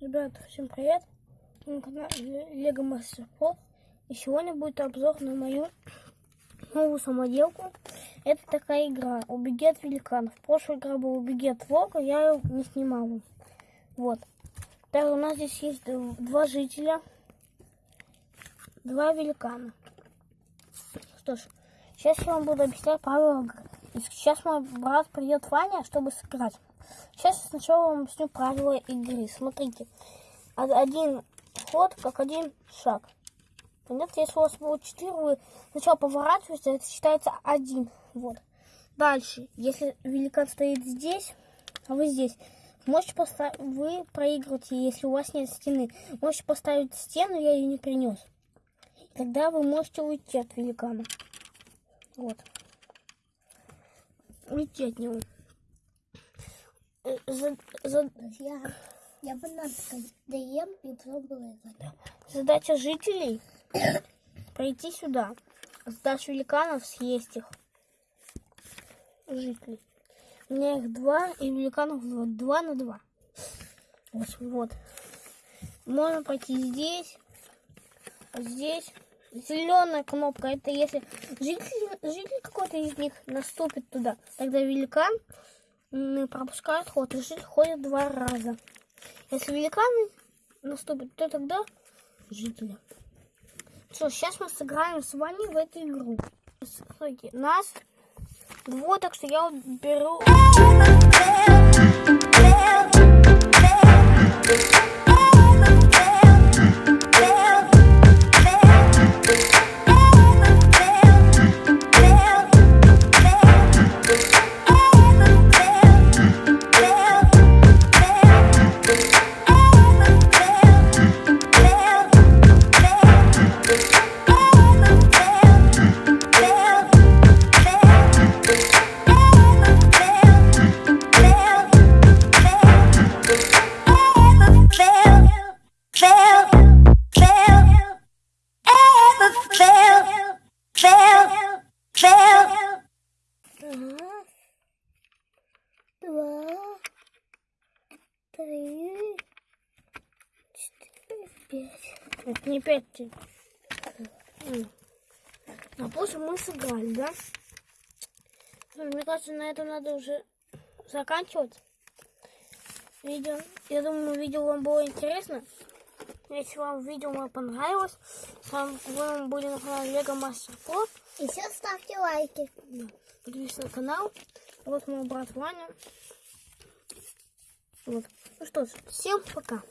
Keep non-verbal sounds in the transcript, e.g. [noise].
Ребята, всем привет! На канале Лего Мастер Про. И сегодня будет обзор на мою новую самоделку. Это такая игра «Убеги от великанов». Прошлая игра была «Убеги от волка», я ее не снимала. Вот. Также у нас здесь есть два жителя, два великана. Что ж, сейчас я вам буду объяснять правила игры. И сейчас мой брат придет Ваня, чтобы сыграть. Сейчас я сначала вам объясню правила игры. Смотрите, один ход, как один шаг. Понятно? Если у вас будет 4, вы сначала поворачиваете, это считается один. Вот. Дальше, если великан стоит здесь, а вы здесь, можете поставить, вы проигрываете, если у вас нет стены. Можете поставить стену, я ее не принес. Тогда вы можете уйти от великана. Вот. Уйти от него. За, за... Я, я бананка и пробую это. Задача жителей [coughs] пройти сюда. Сдашь великанов, съесть их. Жителей. У меня их два, и великанов два. Два на два. Вот, вот. Можно пройти здесь, здесь. Зеленая кнопка, это если житель, житель какой-то из них наступит туда, тогда великан пропускают ход, и житель ходит два раза. Если великаны наступят, то тогда жители. Что, сейчас мы сыграем с вами в эту игру. Смотрите, нас вот, так что я беру... три, четыре, пять. Это не пять. А после мы сыграли, да? Мне кажется, на этом надо уже заканчивать видео. Я думаю, видео вам было интересно. Если вам видео мое понравилось, с вами были на канале Лего Мастер Про. И все ставьте лайки. Подписывайтесь на канал. Вот мой брат Ваня. Вот. Ну что ж, всем пока.